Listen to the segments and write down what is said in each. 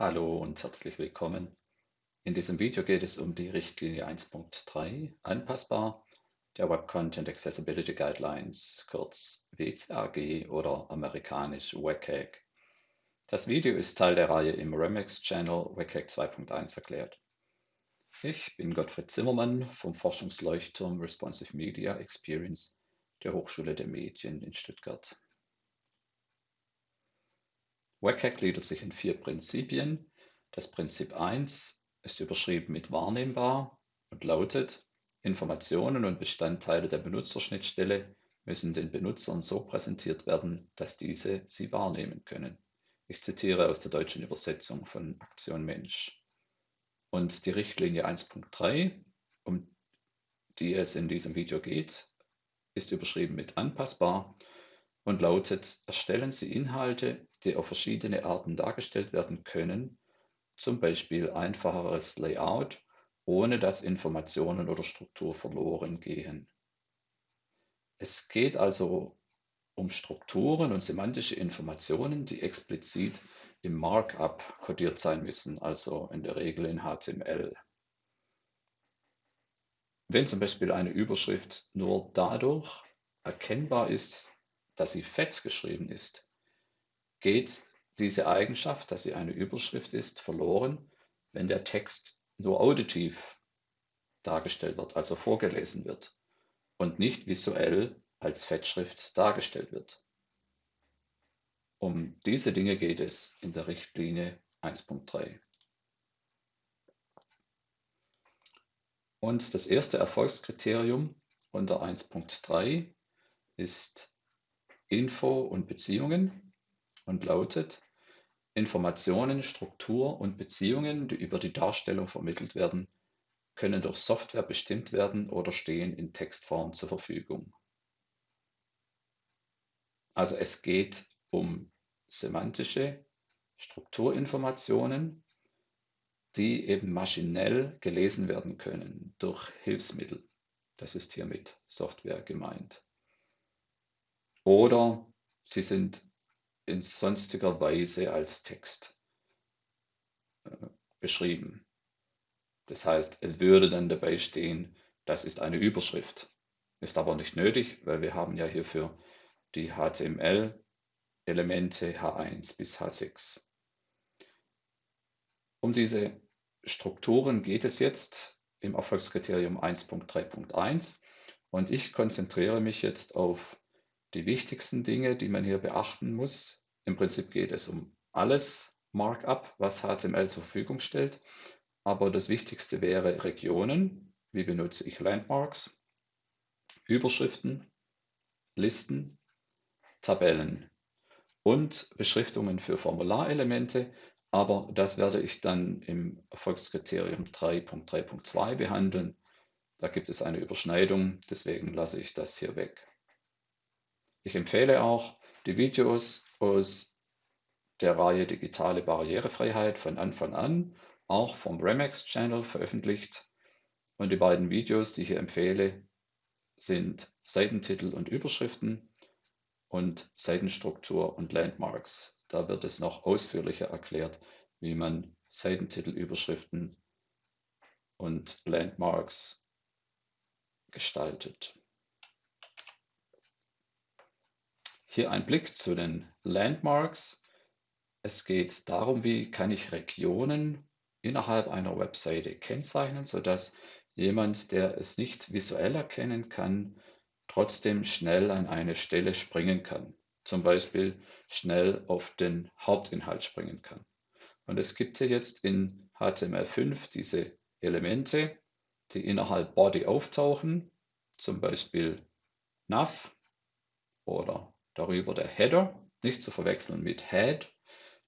Hallo und herzlich willkommen. In diesem Video geht es um die Richtlinie 1.3, anpassbar, der Web Content Accessibility Guidelines, kurz WCAG oder amerikanisch WCAG. Das Video ist Teil der Reihe im Remix Channel WCAG 2.1 erklärt. Ich bin Gottfried Zimmermann vom Forschungsleuchtturm Responsive Media Experience der Hochschule der Medien in Stuttgart. WCAG gliedert sich in vier Prinzipien. Das Prinzip 1 ist überschrieben mit wahrnehmbar und lautet, Informationen und Bestandteile der Benutzerschnittstelle müssen den Benutzern so präsentiert werden, dass diese sie wahrnehmen können. Ich zitiere aus der deutschen Übersetzung von Aktion Mensch. Und die Richtlinie 1.3, um die es in diesem Video geht, ist überschrieben mit anpassbar und lautet, erstellen Sie Inhalte, die auf verschiedene Arten dargestellt werden können, zum Beispiel einfacheres Layout, ohne dass Informationen oder Struktur verloren gehen. Es geht also um Strukturen und semantische Informationen, die explizit im Markup kodiert sein müssen, also in der Regel in HTML. Wenn zum Beispiel eine Überschrift nur dadurch erkennbar ist, dass sie fett geschrieben ist, geht diese Eigenschaft, dass sie eine Überschrift ist, verloren, wenn der Text nur auditiv dargestellt wird, also vorgelesen wird und nicht visuell als Fettschrift dargestellt wird. Um diese Dinge geht es in der Richtlinie 1.3. Und das erste Erfolgskriterium unter 1.3 ist Info und Beziehungen und lautet Informationen, Struktur und Beziehungen, die über die Darstellung vermittelt werden, können durch Software bestimmt werden oder stehen in Textform zur Verfügung. Also es geht um semantische Strukturinformationen, die eben maschinell gelesen werden können durch Hilfsmittel. Das ist hier mit Software gemeint. Oder sie sind in sonstiger Weise als Text äh, beschrieben. Das heißt, es würde dann dabei stehen, das ist eine Überschrift. Ist aber nicht nötig, weil wir haben ja hierfür die HTML-Elemente H1 bis H6. Um diese Strukturen geht es jetzt im Erfolgskriterium 1.3.1 und ich konzentriere mich jetzt auf die wichtigsten Dinge, die man hier beachten muss. Im Prinzip geht es um alles Markup, was HTML zur Verfügung stellt. Aber das Wichtigste wäre Regionen. Wie benutze ich Landmarks? Überschriften, Listen, Tabellen und Beschriftungen für Formularelemente. Aber das werde ich dann im Erfolgskriterium 3.3.2 behandeln. Da gibt es eine Überschneidung, deswegen lasse ich das hier weg. Ich empfehle auch die Videos aus der Reihe Digitale Barrierefreiheit von Anfang an, auch vom Remax Channel veröffentlicht. Und die beiden Videos, die ich hier empfehle, sind Seitentitel und Überschriften und Seitenstruktur und Landmarks. Da wird es noch ausführlicher erklärt, wie man Seitentitel, Überschriften und Landmarks gestaltet. Hier ein Blick zu den Landmarks. Es geht darum, wie kann ich Regionen innerhalb einer Webseite kennzeichnen, sodass jemand, der es nicht visuell erkennen kann, trotzdem schnell an eine Stelle springen kann. Zum Beispiel schnell auf den Hauptinhalt springen kann. Und es gibt hier jetzt in HTML5 diese Elemente, die innerhalb Body auftauchen, zum Beispiel nav oder Darüber der Header, nicht zu verwechseln mit Head,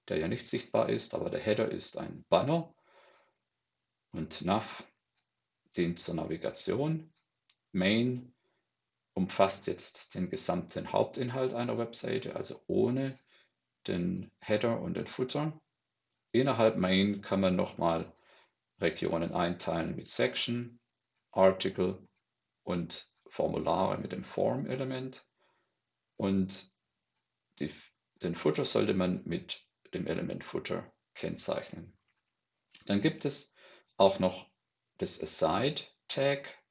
der ja nicht sichtbar ist, aber der Header ist ein Banner. Und Nav dient zur Navigation. Main umfasst jetzt den gesamten Hauptinhalt einer Webseite, also ohne den Header und den Footer. Innerhalb Main kann man nochmal Regionen einteilen mit Section, Article und Formulare mit dem Form-Element. Und die, den Footer sollte man mit dem Element Footer kennzeichnen. Dann gibt es auch noch das Aside Tag,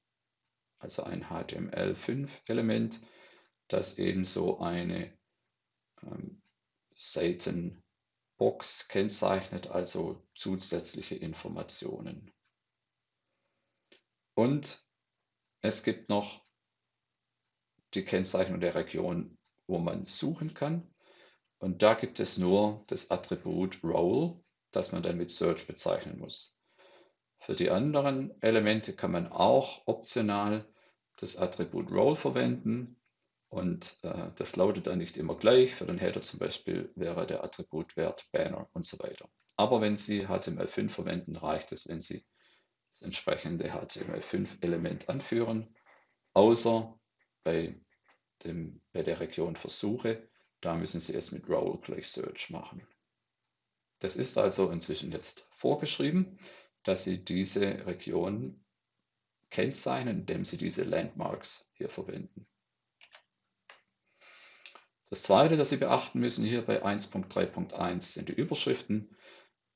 also ein HTML5-Element, das ebenso eine ähm, Seitenbox kennzeichnet, also zusätzliche Informationen. Und es gibt noch die Kennzeichnung der Region, wo man suchen kann. Und da gibt es nur das Attribut Role, das man dann mit Search bezeichnen muss. Für die anderen Elemente kann man auch optional das Attribut Role verwenden und äh, das lautet dann nicht immer gleich. Für den Header zum Beispiel wäre der Attributwert Banner und so weiter. Aber wenn Sie HTML5 verwenden, reicht es, wenn Sie das entsprechende HTML5-Element anführen, außer bei, dem, bei der Region Versuche. Da müssen Sie es mit Role gleich Search machen. Das ist also inzwischen jetzt vorgeschrieben, dass Sie diese Region kennzeichnen, indem Sie diese Landmarks hier verwenden. Das zweite, das Sie beachten müssen hier bei 1.3.1 sind die Überschriften,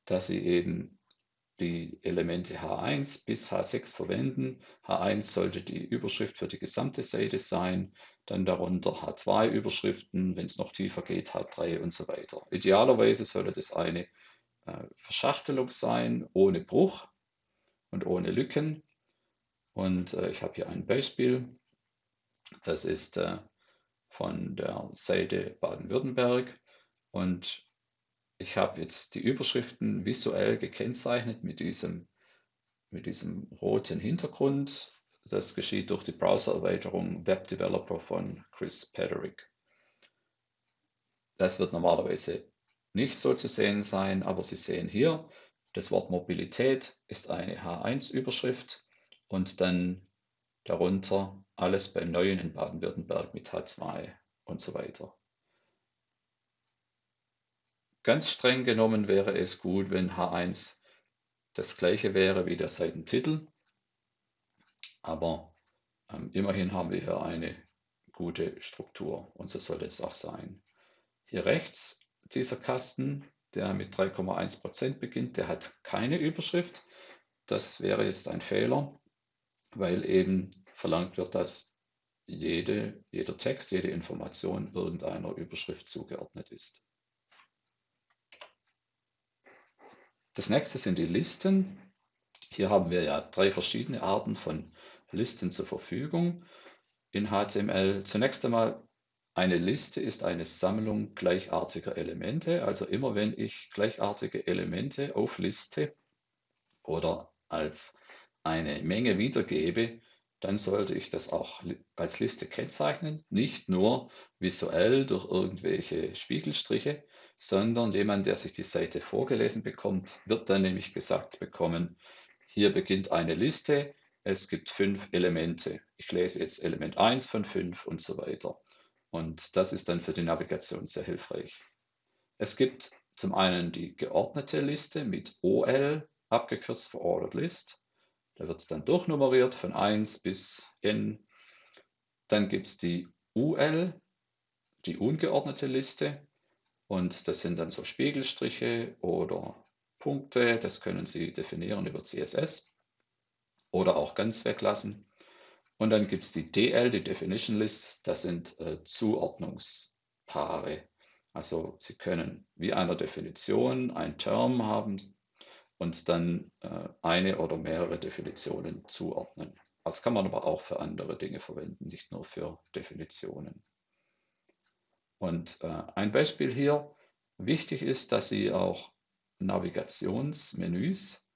dass Sie eben die Elemente H1 bis H6 verwenden. H1 sollte die Überschrift für die gesamte Seite sein, dann darunter H2 Überschriften, wenn es noch tiefer geht, H3 und so weiter. Idealerweise sollte das eine äh, Verschachtelung sein, ohne Bruch und ohne Lücken. Und äh, ich habe hier ein Beispiel. Das ist äh, von der Seite Baden-Württemberg und ich habe jetzt die Überschriften visuell gekennzeichnet mit diesem, mit diesem roten Hintergrund. Das geschieht durch die Browser-Erweiterung Web Developer von Chris Pederick. Das wird normalerweise nicht so zu sehen sein, aber Sie sehen hier, das Wort Mobilität ist eine H1-Überschrift und dann darunter alles beim Neuen in Baden-Württemberg mit H2 und so weiter. Ganz streng genommen wäre es gut, wenn H1 das gleiche wäre wie der Seitentitel, aber ähm, immerhin haben wir hier eine gute Struktur und so sollte es auch sein. Hier rechts dieser Kasten, der mit 3,1% beginnt, der hat keine Überschrift. Das wäre jetzt ein Fehler, weil eben verlangt wird, dass jede, jeder Text, jede Information irgendeiner Überschrift zugeordnet ist. Das nächste sind die Listen. Hier haben wir ja drei verschiedene Arten von Listen zur Verfügung in HTML. Zunächst einmal, eine Liste ist eine Sammlung gleichartiger Elemente. Also immer wenn ich gleichartige Elemente aufliste oder als eine Menge wiedergebe, dann sollte ich das auch als Liste kennzeichnen, nicht nur visuell durch irgendwelche Spiegelstriche, sondern jemand, der sich die Seite vorgelesen bekommt, wird dann nämlich gesagt bekommen, hier beginnt eine Liste, es gibt fünf Elemente. Ich lese jetzt Element 1 von 5 und so weiter. Und das ist dann für die Navigation sehr hilfreich. Es gibt zum einen die geordnete Liste mit OL, abgekürzt für Ordered List. Da wird es dann durchnummeriert von 1 bis n. Dann gibt es die UL, die ungeordnete Liste. Und das sind dann so Spiegelstriche oder Punkte. Das können Sie definieren über CSS oder auch ganz weglassen. Und dann gibt es die DL, die Definition List. Das sind äh, Zuordnungspaare. Also Sie können wie einer Definition ein Term haben, und dann äh, eine oder mehrere Definitionen zuordnen. Das kann man aber auch für andere Dinge verwenden, nicht nur für Definitionen. Und äh, ein Beispiel hier, wichtig ist, dass Sie auch Navigationsmenüs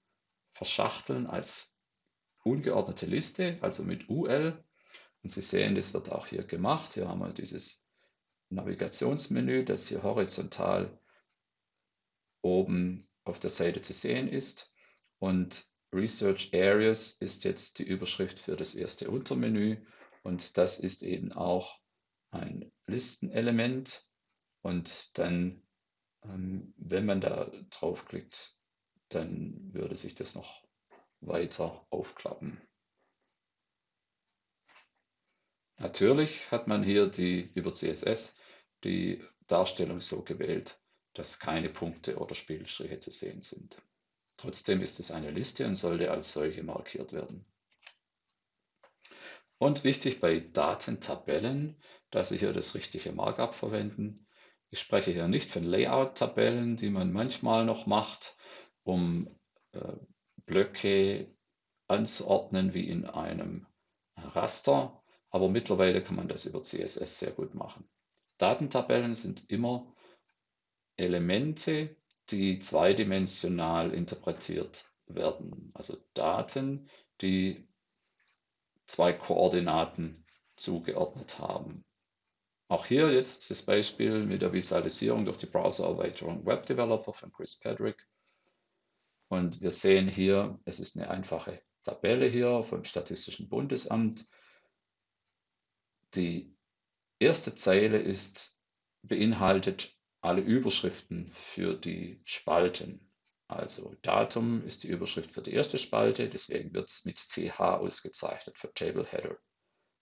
verschachteln als ungeordnete Liste, also mit UL. Und Sie sehen, das wird auch hier gemacht. Hier haben wir dieses Navigationsmenü, das hier horizontal oben auf der Seite zu sehen ist. Und Research Areas ist jetzt die Überschrift für das erste Untermenü und das ist eben auch ein Listenelement. Und dann, ähm, wenn man da draufklickt, dann würde sich das noch weiter aufklappen. Natürlich hat man hier die über CSS die Darstellung so gewählt, dass keine Punkte oder Spielstriche zu sehen sind. Trotzdem ist es eine Liste und sollte als solche markiert werden. Und wichtig bei Datentabellen, dass Sie hier das richtige Markup verwenden. Ich spreche hier nicht von Layout-Tabellen, die man manchmal noch macht, um äh, Blöcke anzuordnen wie in einem Raster, aber mittlerweile kann man das über CSS sehr gut machen. Datentabellen sind immer Elemente, die zweidimensional interpretiert werden. Also Daten, die zwei Koordinaten zugeordnet haben. Auch hier jetzt das Beispiel mit der Visualisierung durch die Browser-Erweiterung Web Developer von Chris Pedrick. Und wir sehen hier, es ist eine einfache Tabelle hier vom Statistischen Bundesamt. Die erste Zeile ist, beinhaltet alle Überschriften für die Spalten. Also Datum ist die Überschrift für die erste Spalte, deswegen wird es mit CH ausgezeichnet für Table Header.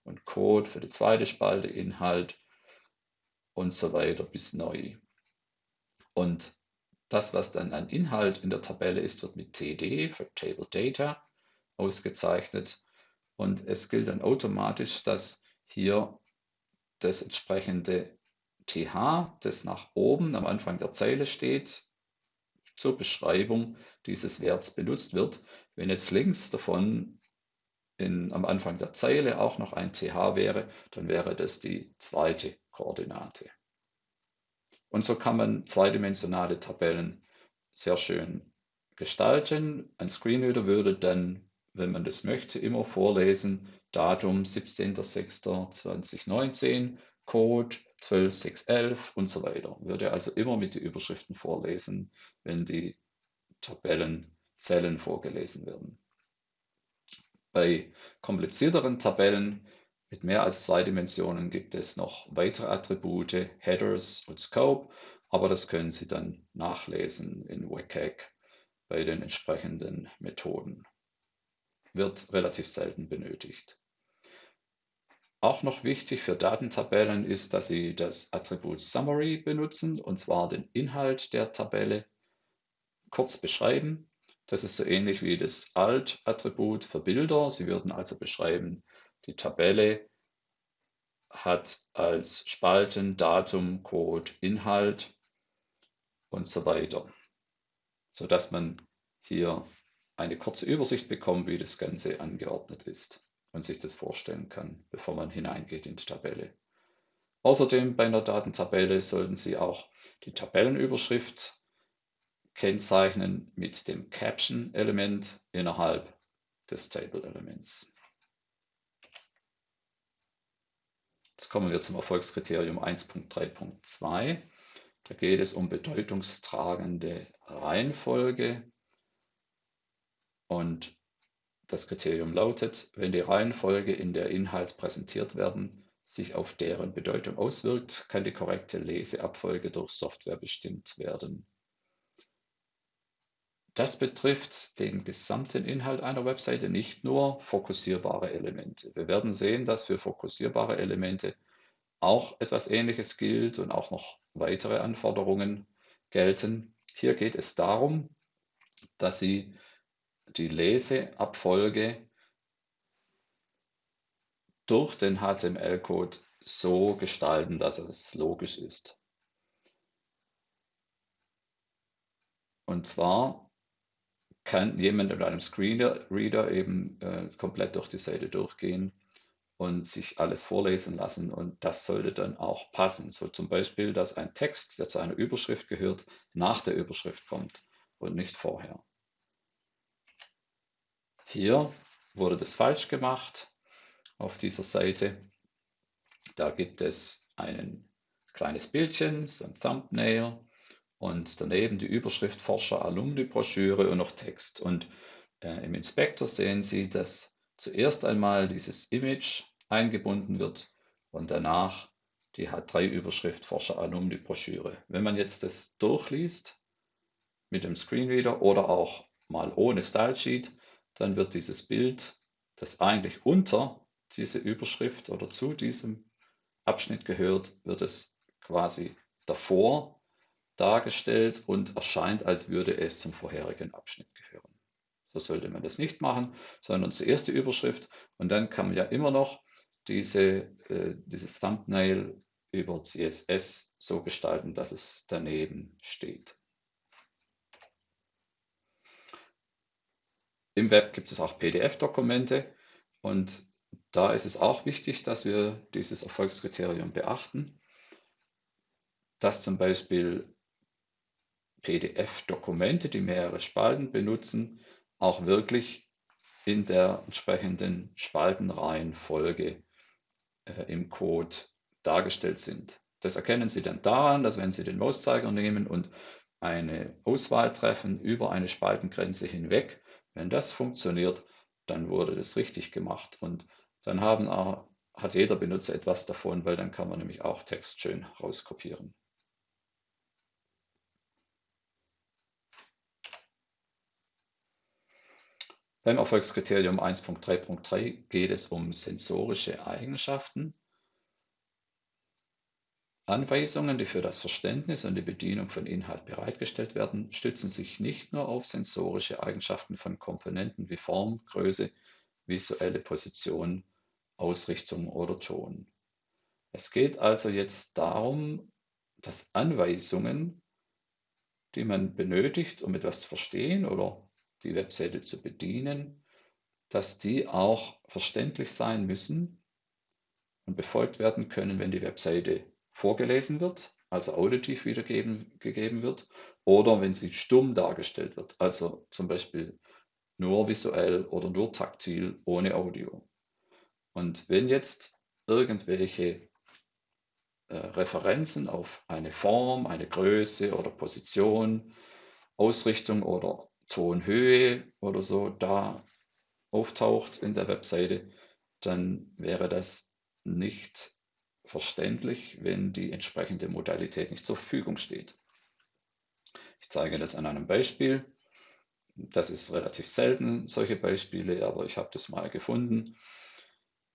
Und Code für die zweite Spalte, Inhalt und so weiter bis neu. Und das, was dann an Inhalt in der Tabelle ist, wird mit TD für Table Data ausgezeichnet. Und es gilt dann automatisch, dass hier das entsprechende TH, das nach oben am Anfang der Zeile steht, zur Beschreibung dieses Werts benutzt wird. Wenn jetzt links davon in, am Anfang der Zeile auch noch ein TH wäre, dann wäre das die zweite Koordinate. Und so kann man zweidimensionale Tabellen sehr schön gestalten. Ein Screenreader würde dann, wenn man das möchte, immer vorlesen, Datum 17.06.2019, Code 12611 und so weiter. Würde also immer mit den Überschriften vorlesen, wenn die Tabellenzellen vorgelesen werden. Bei komplizierteren Tabellen mit mehr als zwei Dimensionen gibt es noch weitere Attribute, Headers und Scope, aber das können Sie dann nachlesen in WCAG bei den entsprechenden Methoden. Wird relativ selten benötigt. Auch noch wichtig für Datentabellen ist, dass Sie das Attribut Summary benutzen, und zwar den Inhalt der Tabelle kurz beschreiben. Das ist so ähnlich wie das Alt-Attribut für Bilder. Sie würden also beschreiben, die Tabelle hat als Spalten Datum, Code, Inhalt und so weiter, sodass man hier eine kurze Übersicht bekommt, wie das Ganze angeordnet ist und sich das vorstellen kann, bevor man hineingeht in die Tabelle. Außerdem bei einer Datentabelle sollten Sie auch die Tabellenüberschrift kennzeichnen mit dem Caption-Element innerhalb des Table-Elements. Jetzt kommen wir zum Erfolgskriterium 1.3.2. Da geht es um bedeutungstragende Reihenfolge. Und das Kriterium lautet, wenn die Reihenfolge, in der Inhalt präsentiert werden, sich auf deren Bedeutung auswirkt, kann die korrekte Leseabfolge durch Software bestimmt werden. Das betrifft den gesamten Inhalt einer Webseite, nicht nur fokussierbare Elemente. Wir werden sehen, dass für fokussierbare Elemente auch etwas Ähnliches gilt und auch noch weitere Anforderungen gelten. Hier geht es darum, dass Sie die Leseabfolge durch den HTML-Code so gestalten, dass es logisch ist. Und zwar kann jemand mit einem Screenreader eben äh, komplett durch die Seite durchgehen und sich alles vorlesen lassen und das sollte dann auch passen. So zum Beispiel, dass ein Text, der zu einer Überschrift gehört, nach der Überschrift kommt und nicht vorher. Hier wurde das falsch gemacht auf dieser Seite. Da gibt es ein kleines Bildchen, so ein Thumbnail und daneben die Überschrift Forscher Alumni Broschüre und noch Text. Und äh, im Inspektor sehen Sie, dass zuerst einmal dieses Image eingebunden wird und danach die H3-Überschrift Forscher Alumni Broschüre. Wenn man jetzt das durchliest mit dem Screenreader oder auch mal ohne Style Sheet, dann wird dieses Bild, das eigentlich unter diese Überschrift oder zu diesem Abschnitt gehört, wird es quasi davor dargestellt und erscheint, als würde es zum vorherigen Abschnitt gehören. So sollte man das nicht machen, sondern zuerst die Überschrift und dann kann man ja immer noch diese, äh, dieses Thumbnail über CSS so gestalten, dass es daneben steht. Im Web gibt es auch PDF-Dokumente und da ist es auch wichtig, dass wir dieses Erfolgskriterium beachten, dass zum Beispiel PDF-Dokumente, die mehrere Spalten benutzen, auch wirklich in der entsprechenden Spaltenreihenfolge äh, im Code dargestellt sind. Das erkennen Sie dann daran, dass wenn Sie den Mauszeiger nehmen und eine Auswahl treffen über eine Spaltengrenze hinweg, wenn das funktioniert, dann wurde das richtig gemacht und dann haben auch, hat jeder Benutzer etwas davon, weil dann kann man nämlich auch Text schön rauskopieren. Beim Erfolgskriterium 1.3.3 geht es um sensorische Eigenschaften. Anweisungen, die für das Verständnis und die Bedienung von Inhalt bereitgestellt werden, stützen sich nicht nur auf sensorische Eigenschaften von Komponenten wie Form, Größe, visuelle Position, Ausrichtung oder Ton. Es geht also jetzt darum, dass Anweisungen, die man benötigt, um etwas zu verstehen oder die Webseite zu bedienen, dass die auch verständlich sein müssen und befolgt werden können, wenn die Webseite vorgelesen wird, also auditiv wiedergegeben wird, oder wenn sie stumm dargestellt wird, also zum Beispiel nur visuell oder nur taktil ohne Audio. Und wenn jetzt irgendwelche äh, Referenzen auf eine Form, eine Größe oder Position, Ausrichtung oder Tonhöhe oder so da auftaucht in der Webseite, dann wäre das nicht verständlich, wenn die entsprechende Modalität nicht zur Verfügung steht. Ich zeige das an einem Beispiel. Das ist relativ selten, solche Beispiele, aber ich habe das mal gefunden.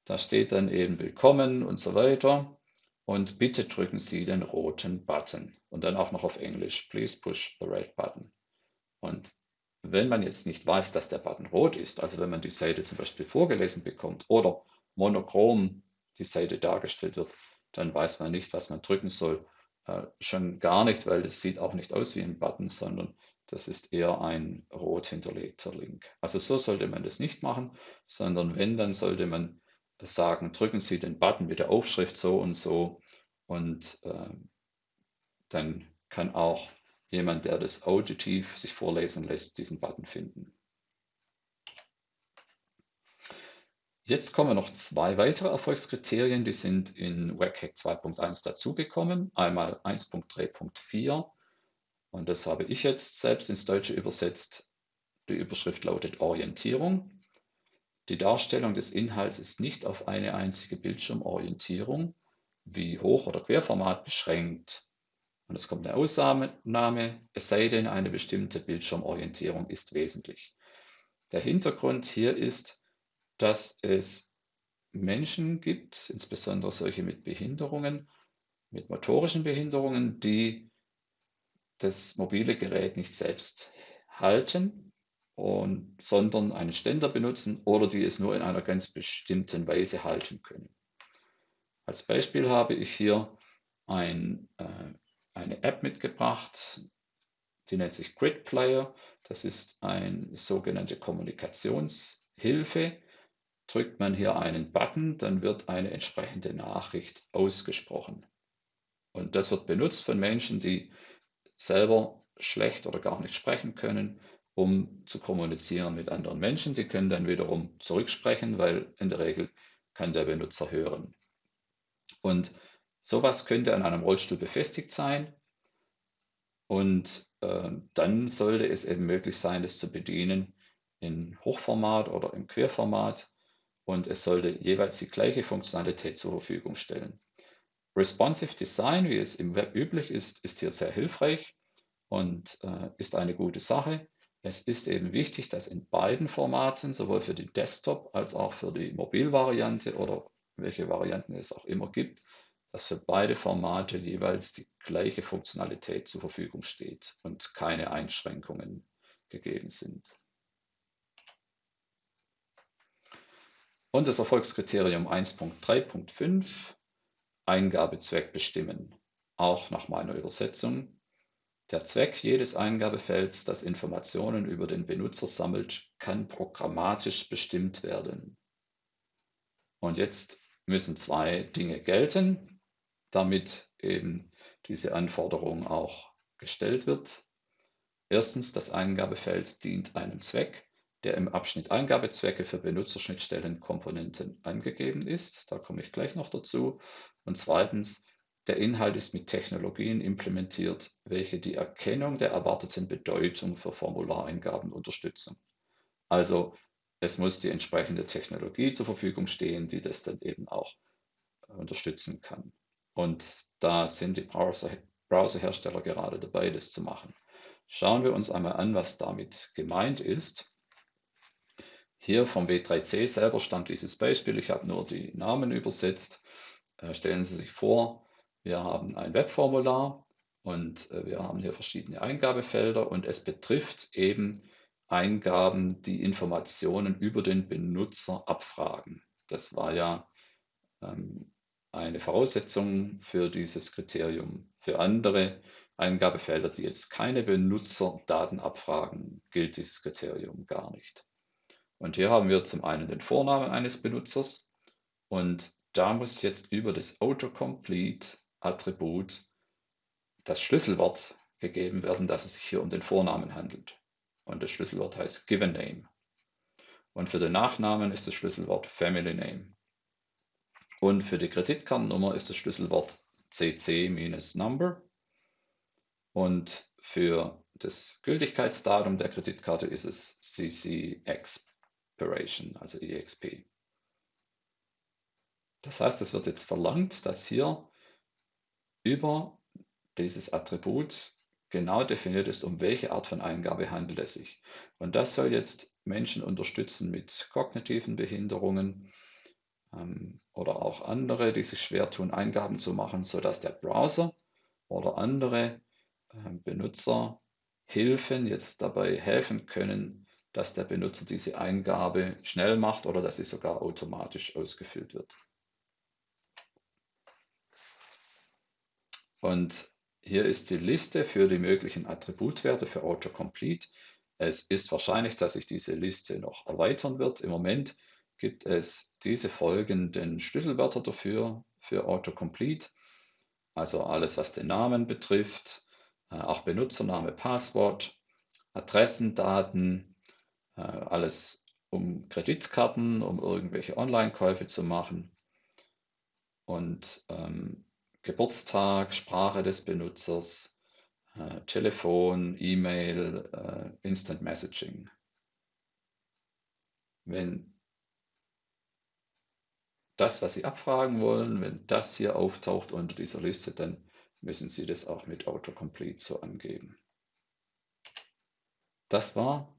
Da steht dann eben Willkommen und so weiter. Und bitte drücken Sie den roten Button. Und dann auch noch auf Englisch. Please push the red button. Und wenn man jetzt nicht weiß, dass der Button rot ist, also wenn man die Seite zum Beispiel vorgelesen bekommt oder monochrom die Seite dargestellt wird, dann weiß man nicht, was man drücken soll. Äh, schon gar nicht, weil es sieht auch nicht aus wie ein Button, sondern das ist eher ein rot hinterlegter Link. Also so sollte man das nicht machen, sondern wenn, dann sollte man sagen, drücken Sie den Button mit der Aufschrift so und so und äh, dann kann auch jemand, der das auditiv sich vorlesen lässt, diesen Button finden. Jetzt kommen noch zwei weitere Erfolgskriterien, die sind in WCAG 2.1 dazugekommen. Einmal 1.3.4 und das habe ich jetzt selbst ins Deutsche übersetzt. Die Überschrift lautet Orientierung. Die Darstellung des Inhalts ist nicht auf eine einzige Bildschirmorientierung wie Hoch- oder Querformat beschränkt. Und es kommt eine Ausnahme, es sei denn, eine bestimmte Bildschirmorientierung ist wesentlich. Der Hintergrund hier ist, dass es Menschen gibt, insbesondere solche mit Behinderungen, mit motorischen Behinderungen, die das mobile Gerät nicht selbst halten, und, sondern einen Ständer benutzen oder die es nur in einer ganz bestimmten Weise halten können. Als Beispiel habe ich hier ein äh, eine App mitgebracht, die nennt sich Grid Player. Das ist eine sogenannte Kommunikationshilfe. Drückt man hier einen Button, dann wird eine entsprechende Nachricht ausgesprochen. Und das wird benutzt von Menschen, die selber schlecht oder gar nicht sprechen können, um zu kommunizieren mit anderen Menschen. Die können dann wiederum zurücksprechen, weil in der Regel kann der Benutzer hören. Und Sowas könnte an einem Rollstuhl befestigt sein und äh, dann sollte es eben möglich sein, es zu bedienen in Hochformat oder im Querformat und es sollte jeweils die gleiche Funktionalität zur Verfügung stellen. Responsive Design, wie es im Web üblich ist, ist hier sehr hilfreich und äh, ist eine gute Sache. Es ist eben wichtig, dass in beiden Formaten, sowohl für die Desktop als auch für die Mobilvariante oder welche Varianten es auch immer gibt, dass für beide Formate jeweils die gleiche Funktionalität zur Verfügung steht und keine Einschränkungen gegeben sind. Und das Erfolgskriterium 1.3.5, Eingabezweck bestimmen, auch nach meiner Übersetzung. Der Zweck jedes Eingabefelds, das Informationen über den Benutzer sammelt, kann programmatisch bestimmt werden. Und jetzt müssen zwei Dinge gelten, damit eben diese Anforderung auch gestellt wird. Erstens, das Eingabefeld dient einem Zweck, der im Abschnitt Eingabezwecke für Benutzerschnittstellenkomponenten angegeben ist. Da komme ich gleich noch dazu. Und zweitens, der Inhalt ist mit Technologien implementiert, welche die Erkennung der erwarteten Bedeutung für Formulareingaben unterstützen. Also es muss die entsprechende Technologie zur Verfügung stehen, die das dann eben auch unterstützen kann. Und da sind die Browser, Browserhersteller gerade dabei, das zu machen. Schauen wir uns einmal an, was damit gemeint ist. Hier vom W3C selber stammt dieses Beispiel. Ich habe nur die Namen übersetzt. Äh, stellen Sie sich vor, wir haben ein Webformular und äh, wir haben hier verschiedene Eingabefelder und es betrifft eben Eingaben, die Informationen über den Benutzer abfragen. Das war ja ähm, eine Voraussetzung für dieses Kriterium. Für andere Eingabefelder, die jetzt keine Benutzerdaten abfragen, gilt dieses Kriterium gar nicht. Und hier haben wir zum einen den Vornamen eines Benutzers und da muss jetzt über das Autocomplete Attribut das Schlüsselwort gegeben werden, dass es sich hier um den Vornamen handelt. Und das Schlüsselwort heißt Given Name. Und für den Nachnamen ist das Schlüsselwort Family Name. Und für die Kreditkartennummer ist das Schlüsselwort CC-Number. Und für das Gültigkeitsdatum der Kreditkarte ist es CC Expiration, also EXP. Das heißt, es wird jetzt verlangt, dass hier über dieses Attribut genau definiert ist, um welche Art von Eingabe handelt es sich. Und das soll jetzt Menschen unterstützen mit kognitiven Behinderungen oder auch andere, die sich schwer tun, Eingaben zu machen, sodass der Browser oder andere äh, Benutzerhilfen jetzt dabei helfen können, dass der Benutzer diese Eingabe schnell macht oder dass sie sogar automatisch ausgefüllt wird. Und hier ist die Liste für die möglichen Attributwerte für Autocomplete. Es ist wahrscheinlich, dass sich diese Liste noch erweitern wird. Im Moment gibt es diese folgenden Schlüsselwörter dafür, für Autocomplete. Also alles, was den Namen betrifft, äh, auch Benutzername, Passwort, Adressendaten, äh, alles um Kreditkarten, um irgendwelche Online-Käufe zu machen. Und ähm, Geburtstag, Sprache des Benutzers, äh, Telefon, E-Mail, äh, Instant Messaging. Wenn das, was Sie abfragen wollen, wenn das hier auftaucht unter dieser Liste, dann müssen Sie das auch mit Autocomplete so angeben. Das war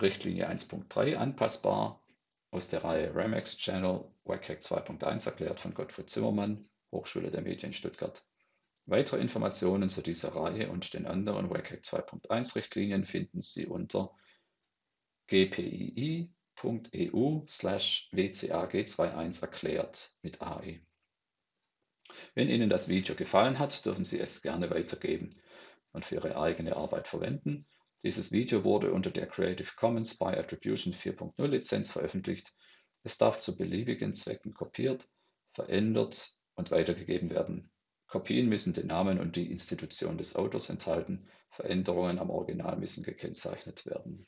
Richtlinie 1.3 anpassbar aus der Reihe Ramex Channel WCAG 2.1 erklärt von Gottfried Zimmermann. Hochschule der Medien Stuttgart. Weitere Informationen zu dieser Reihe und den anderen WCAG 2.1 Richtlinien finden Sie unter gpii.eu wcag21 erklärt mit AE. Wenn Ihnen das Video gefallen hat, dürfen Sie es gerne weitergeben und für Ihre eigene Arbeit verwenden. Dieses Video wurde unter der Creative Commons by Attribution 4.0 Lizenz veröffentlicht. Es darf zu beliebigen Zwecken kopiert, verändert und weitergegeben werden. Kopien müssen den Namen und die Institution des Autors enthalten, Veränderungen am Original müssen gekennzeichnet werden.